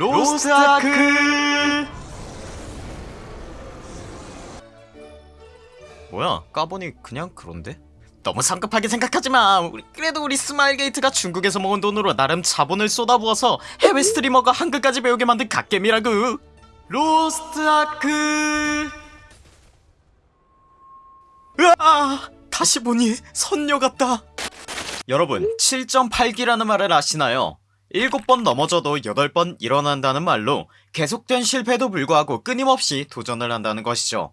로스트아크. 뭐야 까보니 그냥 그런데? 너무 성급하게 생각하지마. 그래도 우리 스마일게이트가 중국에서 모은 돈으로 나름 자본을 쏟아부어서 해외 streamer가 한글까지 배우게 만든 갓겜이라고 로스트아크. 으아! 다시 보니 선녀 같다. 여러분 7.8기라는 말을 아시나요? 7번 넘어져도 8번 일어난다는 말로 계속된 실패에도 불구하고 끊임없이 도전을 한다는 것이죠.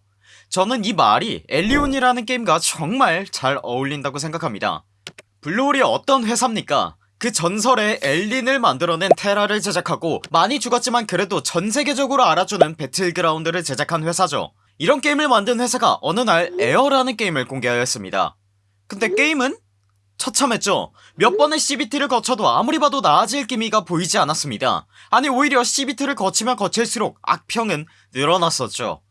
저는 이 말이 엘리온이라는 게임과 정말 잘 어울린다고 생각합니다. 블루홀이 어떤 회사입니까? 그 전설의 엘린을 만들어낸 테라를 제작하고 많이 죽었지만 그래도 전세계적으로 알아주는 배틀그라운드를 제작한 회사죠. 이런 게임을 만든 회사가 어느 날 에어라는 게임을 공개하였습니다. 근데 게임은 처참했죠. 몇 번의 CBT를 거쳐도 아무리 봐도 나아질 기미가 보이지 않았습니다. 아니 오히려 CBT를 거치면 거칠수록 악평은 늘어났었죠.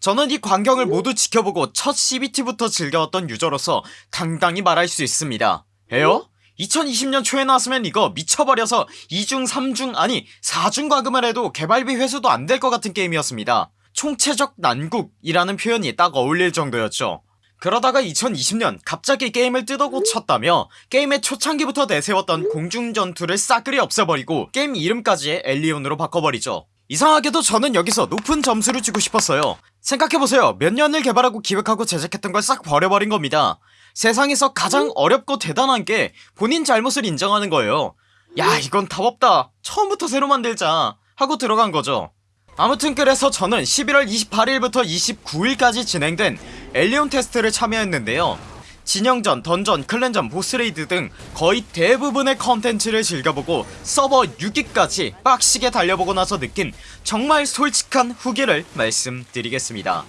저는 이 광경을 모두 지켜보고 첫 CBT부터 즐겨왔던 유저로서 당당히 말할 수 있습니다. 에어? 2020년 초에 나왔으면 이거 미쳐버려서 2중 3중 아니 4중 과금을 해도 개발비 회수도 안 될 것 같은 게임이었습니다. 총체적 난국이라는 표현이 딱 어울릴 정도였죠 그러다가 2020년 갑자기 게임을 뜯어고쳤다며 게임의 초창기부터 내세웠던 공중전투를 싸그리 없애버리고 게임 이름까지 엘리온으로 바꿔버리죠. 이상하게도 저는 여기서 높은 점수를 주고 싶었어요. 생각해보세요. 몇 년을 개발하고 기획하고 제작했던 걸 싹 버려버린 겁니다. 세상에서 가장 어렵고 대단한 게 본인 잘못을 인정하는 거예요. 야 이건 답 없다. 처음부터 새로 만들자 하고 들어간 거죠 아무튼 그래서 저는 11월 28일부터 29일까지 진행된 엘리온 테스트를 참여했는데요. 진영전, 던전, clan전, 보스 raid 등 거의 대부분의 컨텐츠를 즐겨보고 서버 6위까지 빡시게 달려보고 나서 느낀 정말 솔직한 후기를 말씀드리겠습니다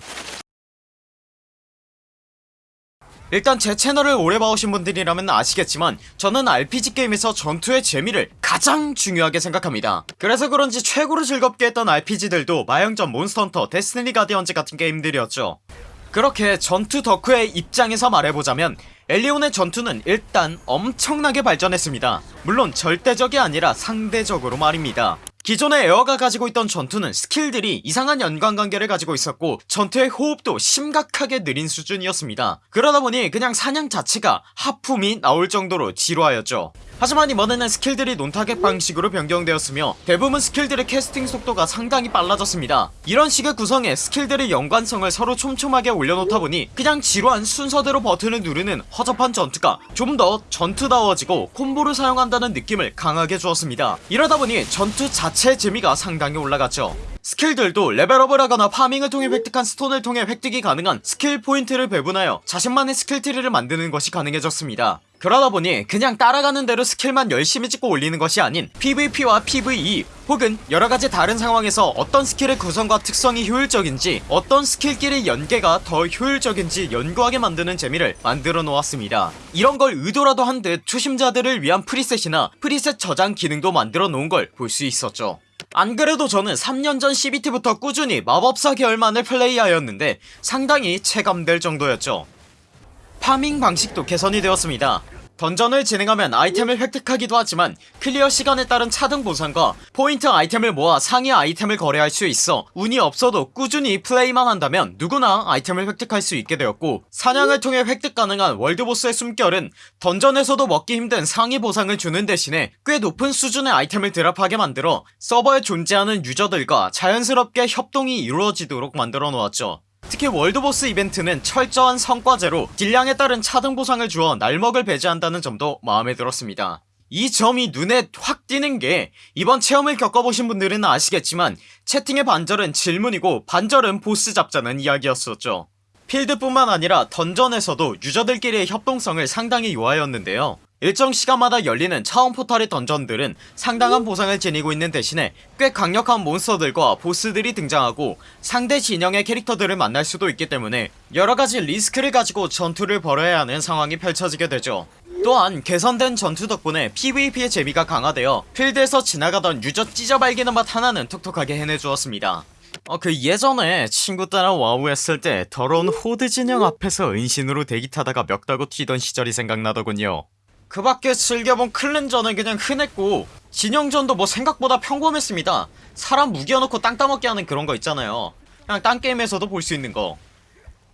일단 제 채널을 오래 봐오신 분들이라면 아시겠지만 저는 RPG 게임에서 전투의 재미를 가장 중요하게 생각합니다. 그래서 그런지 최고로 즐겁게 했던 RPG들도 마영전 몬스터헌터 데스티니 가디언즈 같은 게임들이었죠. 그렇게 전투 덕후의 입장에서 말해보자면 엘리온의 전투는 일단 엄청나게 발전했습니다. 물론 절대적이 아니라 상대적으로 말입니다 기존의 에어가 가지고 있던 전투는 스킬들이 이상한 연관관계를 가지고 있었고 전투의 호흡도 심각하게 느린 수준이었습니다. 그러다보니 그냥 사냥 자체가 하품이 나올 정도로 지루하였죠 하지만 이번에는 스킬들이 non-target 방식으로 변경되었으며 대부분 스킬들의 캐스팅 속도가 상당히 빨라졌습니다. 이런 식의 구성에 스킬들의 연관성을 서로 촘촘하게 올려놓다 보니 그냥 지루한 순서대로 버튼을 누르는 허접한 전투가 좀 더 전투다워지고 콤보를 사용한다는 느낌을 강하게 주었습니다. 이러다보니 전투 자체의 재미가 상당히 올라갔죠. 스킬들도 레벨업을 하거나 farming을 통해 획득한 스톤을 통해 획득이 가능한 스킬 포인트를 배분하여 자신만의 스킬 트리를 만드는 것이 가능해졌습니다 그러다 보니 그냥 따라가는 대로 스킬만 열심히 찍고 올리는 것이 아닌 PVP와 PVE 혹은 여러가지 다른 상황에서 어떤 스킬의 구성과 특성이 효율적인지 어떤 스킬끼리 연계가 더 효율적인지 연구하게 만드는 재미를 만들어 놓았습니다. 이런 걸 의도라도 한 듯 초심자들을 위한 preset이나 preset 저장 기능도 만들어 놓은 걸 볼 수 있었죠. 안 그래도 저는 3년 전 CBT부터 꾸준히 마법사 계열만을 플레이하였는데 상당히 체감될 정도였죠. farming 방식도 개선이 되었습니다 던전을 진행하면 아이템을 획득하기도 하지만 클리어 시간에 따른 차등 보상과 포인트 아이템을 모아 상위 아이템을 거래할 수 있어 운이 없어도 꾸준히 플레이만 한다면 누구나 아이템을 획득할 수 있게 되었고 사냥을 통해 획득 가능한 월드보스의 숨결은 던전에서도 먹기 힘든 상위 보상을 주는 대신에 꽤 높은 수준의 아이템을 드랍하게 만들어 서버에 존재하는 유저들과 자연스럽게 협동이 이루어지도록 만들어 놓았죠 특히 월드보스 이벤트는 철저한 성과제로 딜량에 따른 차등 보상을 주어 날먹을 배제한다는 점도 마음에 들었습니다. 이 점이 눈에 확 띄는게 이번 체험을 겪어보신 분들은 아시겠지만 채팅의 반절은 질문이고 반절은 보스 잡자는 이야기였었죠. 필드뿐만 아니라 던전에서도 유저들끼리의 협동성을 상당히 요하였는데요 일정 시간마다 열리는 차원 포탈의 던전들은 상당한 보상을 지니고 있는 대신에 꽤 강력한 몬스터들과 보스들이 등장하고 상대 진영의 캐릭터들을 만날 수도 있기 때문에 여러가지 리스크를 가지고 전투를 벌여야 하는 상황이 펼쳐지게 되죠. 또한 개선된 전투 덕분에 PVP의 재미가 강화되어 필드에서 지나가던 유저 찢어 발기는 맛 하나는 톡톡하게 해내주었습니다. 어 그 예전에 친구 따라 와우 했을 때 더러운 호드 진영 앞에서 은신으로 대기 타다가 멱 따고 튀던 시절이 생각나더군요 그 밖에 즐겨본 clan전은 그냥 흔했고 진영전도 뭐 생각보다 평범했습니다 사람 욱여넣고 땅 따먹게 하는 그런 거 있잖아요 그냥 딴 게임에서도 볼 수 있는 거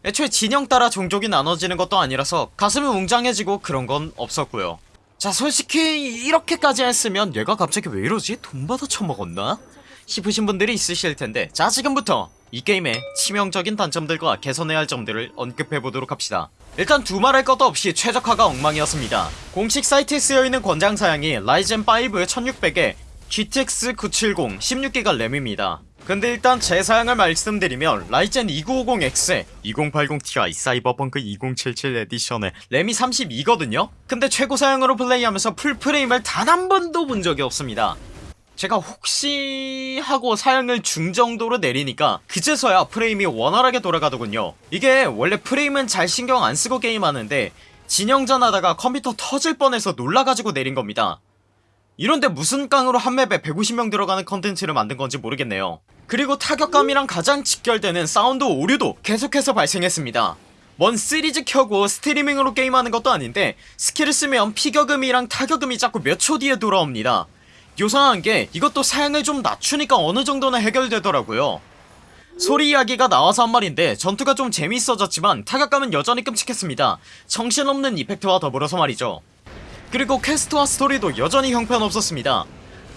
애초에 진영 따라 종족이 나눠지는 것도 아니라서 가슴이 웅장해지고 그런 건 없었고요 자 솔직히 이렇게까지 했으면 얘가 갑자기 왜 이러지? 돈 받아 처먹었나? 싶으신 분들이 있으실 텐데 자 지금부터 이 게임의 치명적인 단점들과 개선해야 할 점들을 언급해보도록 합시다. 일단 두말할 것도 없이 최적화가 엉망이었습니다. 공식 사이트에 쓰여있는 권장사양이 라이젠 5 1600에 GTX 970 16기가 램입니다. 근데 일단 제 사양을 말씀드리면 라이젠 2950X에 2080ti 사이버펑크 2077 에디션에 램이 32거든요? 근데 최고 사양으로 플레이하면서 풀프레임을 단 한 번도 본 적이 없습니다 제가 혹시 하고 사양을 중정도로 내리니까 그제서야 프레임이 원활하게 돌아가더군요. 이게 원래 프레임은 잘 신경 안 쓰고 게임하는데 진영전 하다가 컴퓨터 터질 뻔해서 놀라가지고 내린 겁니다. 이런데 무슨 깡으로 한 맵에 150명 들어가는 컨텐츠를 만든 건지 모르겠네요. 그리고 타격감이랑 가장 직결되는 사운드 오류도 계속해서 발생했습니다. 뭔 시리즈 켜고 스트리밍으로 게임하는 것도 아닌데 스킬을 쓰면 피격음이랑 타격음이 자꾸 몇 초 뒤에 돌아옵니다 요상한게 이것도 사양을 좀 낮추니까 어느정도는 해결되더라고요. 소리 이야기가 나와서 한 말인데 전투가 좀 재밌어졌지만 타격감은 여전히 끔찍했습니다. 정신없는 effect와 더불어서 말이죠. 그리고 quest와 스토리도 여전히 형편없었습니다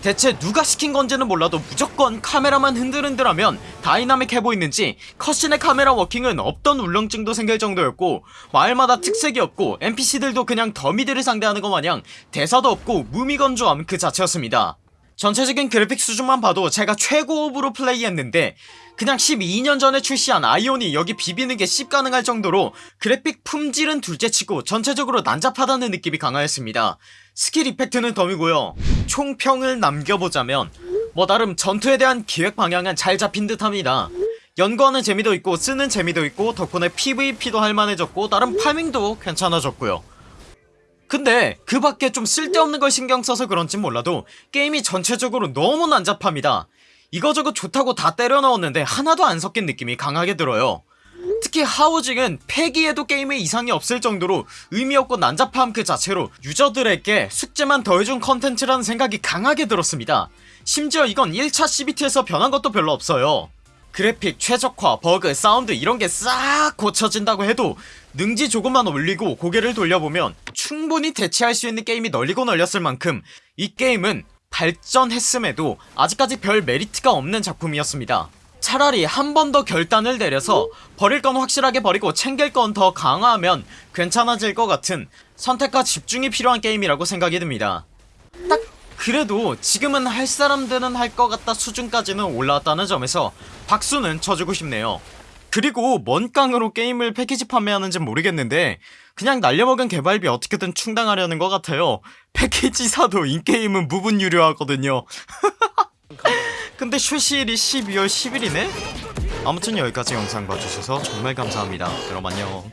대체 누가 시킨 건지는 몰라도 무조건 카메라만 흔들흔들하면 다이나믹해 보이는지 cutscene의 카메라 워킹은 없던 울렁증도 생길 정도였고 마을마다 특색이 없고 NPC들도 그냥 더미들을 상대하는 것 마냥 대사도 없고 무미건조함 그 자체였습니다 전체적인 그래픽 수준만 봐도 제가 최고옵으로 플레이했는데 그냥 12년 전에 출시한 아이온이 여기 비비는게 씹가능할 정도로 그래픽 품질은 둘째치고 전체적으로 난잡하다는 느낌이 강하였습니다. 스킬 effect는 덤이고요. 총평을 남겨보자면 뭐 나름 전투에 대한 기획 방향은 잘 잡힌 듯합니다. 연구하는 재미도 있고 쓰는 재미도 있고 덕분에 PVP도 할만해졌고 나름 farming도 괜찮아졌고요 근데 그 밖에 좀 쓸데없는 걸 신경써서 그런진 몰라도 게임이 전체적으로 너무 난잡합니다. 이거저거 좋다고 다 때려 넣었는데 하나도 안 섞인 느낌이 강하게 들어요. 특히 하우징은 폐기해도 게임에 이상이 없을 정도로 의미없고 난잡함 그 자체로 유저들에게 숙제만 더해준 컨텐츠라는 생각이 강하게 들었습니다. 심지어 이건 1차 CBT에서 변한 것도 별로 없어요 그래픽 최적화 버그 사운드 이런게 싹 고쳐진다고 해도 능지 조금만 올리고 고개를 돌려보면 충분히 대체할 수 있는 게임이 널리고 널렸을 만큼 이 게임은 발전했음에도 아직까지 별 메리트가 없는 작품이었습니다. 차라리 한 번 더 결단을 내려서 버릴 건 확실하게 버리고 챙길 건 더 강화하면 괜찮아질 것 같은 선택과 집중이 필요한 게임이라고 생각이 듭니다. 딱 그래도 지금은 할 사람들은 할 것 같다 수준까지는 올라왔다는 점에서 박수는 쳐주고 싶네요. 그리고 뭔 깡으로 게임을 패키지 판매하는진 모르겠는데 그냥 날려먹은 개발비 어떻게든 충당하려는 것 같아요. 패키지 사도 인게임은 무분 유료하거든요. 근데 출시일이 12월 10일이네? 아무튼 여기까지 영상 봐주셔서 정말 감사합니다. 그럼 안녕